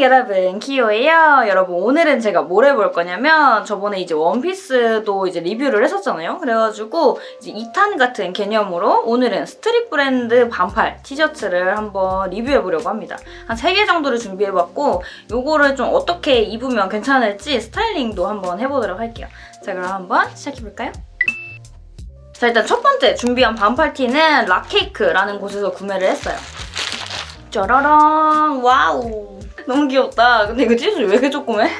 여러분 키오예요. 여러분 오늘은 제가 뭘 해볼 거냐면 저번에 이제 원피스도 이제 리뷰를 했었잖아요. 그래가지고 이제 2탄 같은 개념으로 오늘은 street 브랜드 반팔 티셔츠를 한번 리뷰해보려고 합니다. 한 3개 정도를 준비해봤고 요거를 좀 어떻게 입으면 괜찮을지 스타일링도 한번 해보도록 할게요. 자 그럼 한번 시작해볼까요? 자 일단 첫 번째 준비한 반팔 티는 락케이크라는 곳에서 구매를 했어요. 짜라란! 와우 너무 귀엽다. 근데 이거 찢어지 왜 이렇게 조그매?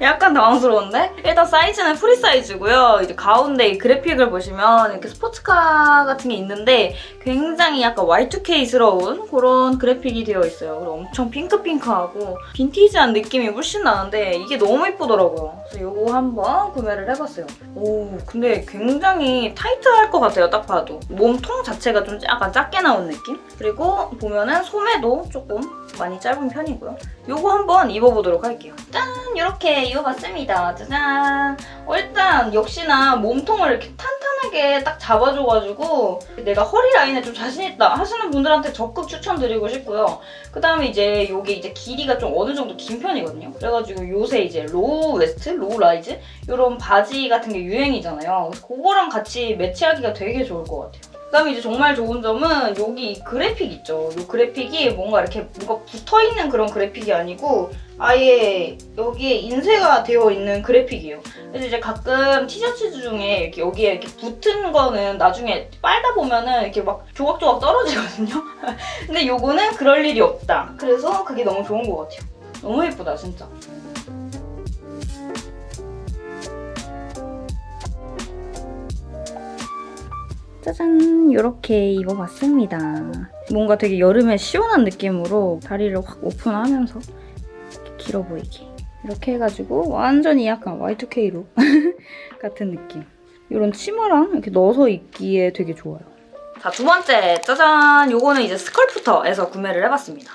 약간 당황스러운데? 일단 사이즈는 프리 사이즈고요. 이제 가운데 이 그래픽을 보시면 이렇게 스포츠카 같은 게 있는데 굉장히 약간 Y2K스러운 그런 그래픽이 되어 있어요. 그리고 엄청 핑크핑크하고 빈티지한 느낌이 훨씬 나는데 이게 너무 예쁘더라고요. 그래서 이거 한번 구매를 해봤어요. 오 근데 굉장히 타이트할 것 같아요. 딱 봐도. 몸통 자체가 좀 약간 작게 나온 느낌? 그리고 보면은 소매도 조금 많이 짧은 편이고요. 이거 한번 입어보도록 할게요. 짠! 이렇게 입어봤습니다. 짜잔! 어, 일단 역시나 몸통을 이렇게 탄탄하게 딱 잡아줘가지고 내가 허리 라인에 좀 자신있다 하시는 분들한테 적극 추천드리고 싶고요. 그 다음에 이제 이게 이제 길이가 좀 어느 정도 긴 편이거든요. 그래가지고 요새 이제 low waist, low rise 이런 바지 같은 게 유행이잖아요. 그래서 그거랑 같이 매치하기가 되게 좋을 것 같아요. 그다음에 이제 정말 좋은 점은 여기 그래픽 있죠. 이 그래픽이 뭔가 이렇게 뭔가 붙어있는 그런 그래픽이 아니고 아예 여기에 인쇄가 되어 있는 그래픽이에요. 그래서 이제 가끔 티셔츠 중에 이렇게 여기에 이렇게 붙은 거는 나중에 빨다 보면은 이렇게 막 조각조각 떨어지거든요. 근데 요거는 그럴 일이 없다. 그래서 그게 너무 좋은 것 같아요. 너무 예쁘다 진짜. 짜잔 이렇게 입어봤습니다. 뭔가 되게 여름에 시원한 느낌으로 다리를 확 오픈하면서 길어 보이게 이렇게 해가지고 완전히 약간 Y2K 룩 같은 느낌. 이런 치마랑 이렇게 넣어서 입기에 되게 좋아요. 자, 두 번째 짜잔! 요거는 이제 스컬프터에서 구매를 해봤습니다.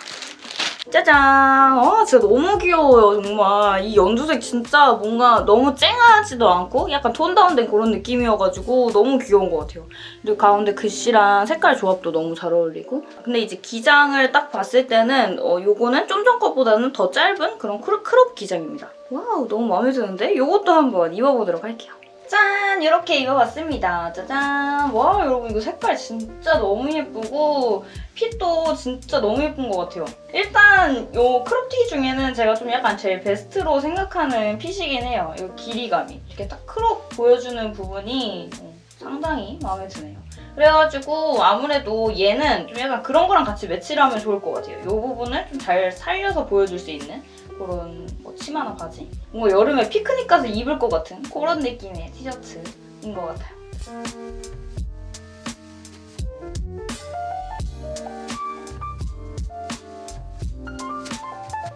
짜잔! 아 진짜 너무 귀여워요 정말. 이 연두색 진짜 뭔가 너무 쨍하지도 않고 약간 톤 다운된 그런 느낌이어가지고 너무 귀여운 것 같아요. 그리고 가운데 글씨랑 색깔 조합도 너무 잘 어울리고 근데 이제 기장을 딱 봤을 때는 어, 요거는 좀 전 것보다는 더 짧은 그런 crop, 기장입니다. 와우 너무 마음에 드는데? 요것도 한번 입어보도록 할게요. 짠! 이렇게 입어봤습니다. 짜잔! 와 여러분 이거 색깔 진짜 너무 예쁘고 fit도 진짜 너무 예쁜 것 같아요. 일단 요 crop티 중에는 제가 좀 약간 제일 베스트로 생각하는 fit이긴 해요. 이 길이감이. 이렇게 딱 crop 보여주는 부분이 어, 상당히 마음에 드네요. 그래가지고 아무래도 얘는 좀 약간 그런 거랑 같이 매치를 하면 좋을 것 같아요. 이 부분을 좀 잘 살려서 보여줄 수 있는 그런 뭐 치마나 바지? 뭔가 여름에 피크닉 가서 입을 것 같은 그런 느낌의 티셔츠인 것 같아요.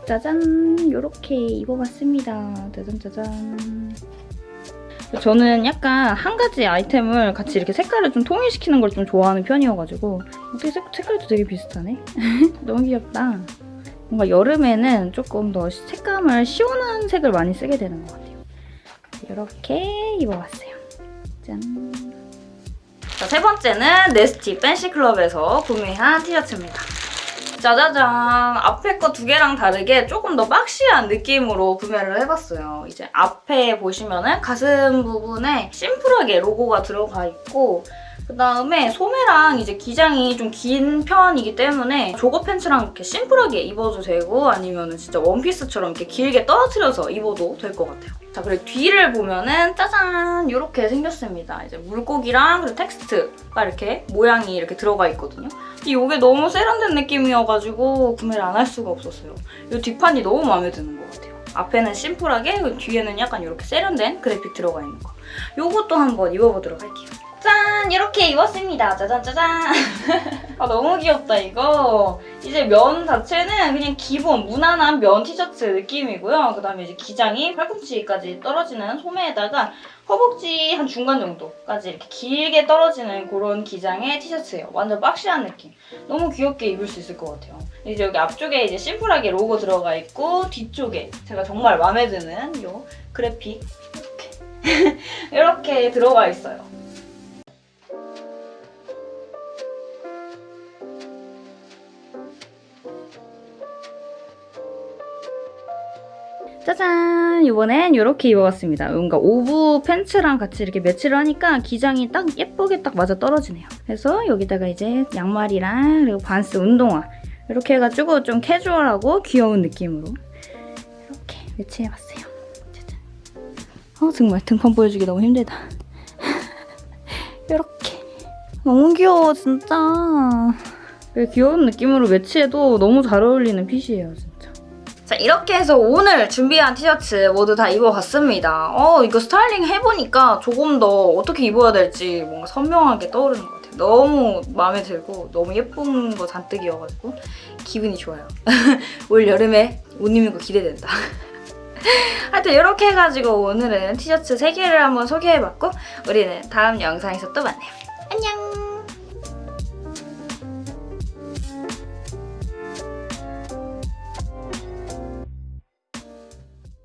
짜잔! 이렇게 입어봤습니다. 짜잔 짜잔. 저는 약간 한 가지 아이템을 같이 이렇게 색깔을 좀 통일시키는 걸 좀 좋아하는 편이어가지고 어떻게 색, 색깔도 되게 비슷하네? 너무 귀엽다. 뭔가 여름에는 조금 더 색감을 시원한 색을 많이 쓰게 되는 것 같아요. 이렇게 입어봤어요. 짠! 자, 세 번째는 네스티 팬시클럽에서 구매한 티셔츠입니다. 짜자잔! 앞에 거 두 개랑 다르게 조금 더 박시한 느낌으로 구매를 해봤어요. 이제 앞에 보시면은 가슴 부분에 심플하게 로고가 들어가 있고 그다음에 소매랑 이제 기장이 좀 긴 편이기 때문에 조거 팬츠랑 이렇게 심플하게 입어도 되고 아니면 진짜 원피스처럼 이렇게 길게 떨어뜨려서 입어도 될 것 같아요. 자 그리고 뒤를 보면은 짜잔 이렇게 생겼습니다. 이제 물고기랑 그리고 텍스트가 이렇게 모양이 이렇게 들어가 있거든요. 이게 너무 세련된 느낌이어가지고 구매를 안 할 수가 없었어요. 이 뒷판이 너무 마음에 드는 것 같아요. 앞에는 심플하게 뒤에는 약간 이렇게 세련된 그래픽 들어가 있는 거. 이것도 한번 입어보도록 할게요. 짠! 이렇게 입었습니다. 짜잔 짜잔! 아 너무 귀엽다 이거. 이제 면 자체는 그냥 기본 무난한 면 티셔츠 느낌이고요. 그다음에 이제 기장이 팔꿈치까지 떨어지는 소매에다가 허벅지 한 중간 정도까지 이렇게 길게 떨어지는 그런 기장의 티셔츠예요. 완전 박시한 느낌. 너무 귀엽게 입을 수 있을 것 같아요. 이제 여기 앞쪽에 이제 심플하게 로고 들어가 있고 뒤쪽에 제가 정말 마음에 드는 이 그래픽 이렇게 이렇게 들어가 있어요. 짜잔! 이번엔 이렇게 입어봤습니다. 뭔가 오브 팬츠랑 같이 이렇게 매치를 하니까 기장이 딱 예쁘게 딱 맞아 떨어지네요. 그래서 여기다가 이제 양말이랑 그리고 반스 운동화 이렇게 해가지고 좀 캐주얼하고 귀여운 느낌으로 이렇게 매치해봤어요. 짜잔. 어 정말 등판 보여주기 너무 힘들다. 이렇게 너무 귀여워 진짜. 왜 귀여운 느낌으로 매치해도 너무 잘 어울리는 핏이에요 진짜. 자 이렇게 해서 오늘 준비한 티셔츠 모두 다 입어봤습니다. 어 이거 스타일링 해보니까 조금 더 어떻게 입어야 될지 뭔가 선명하게 떠오르는 것 같아요. 너무 마음에 들고 너무 예쁜 거 잔뜩이어가지고 기분이 좋아요. 올 여름에 옷 입는 거 기대된다. 하여튼 이렇게 해가지고 오늘은 티셔츠 3개를 한번 소개해봤고 우리는 다음 영상에서 또 만나요. 안녕!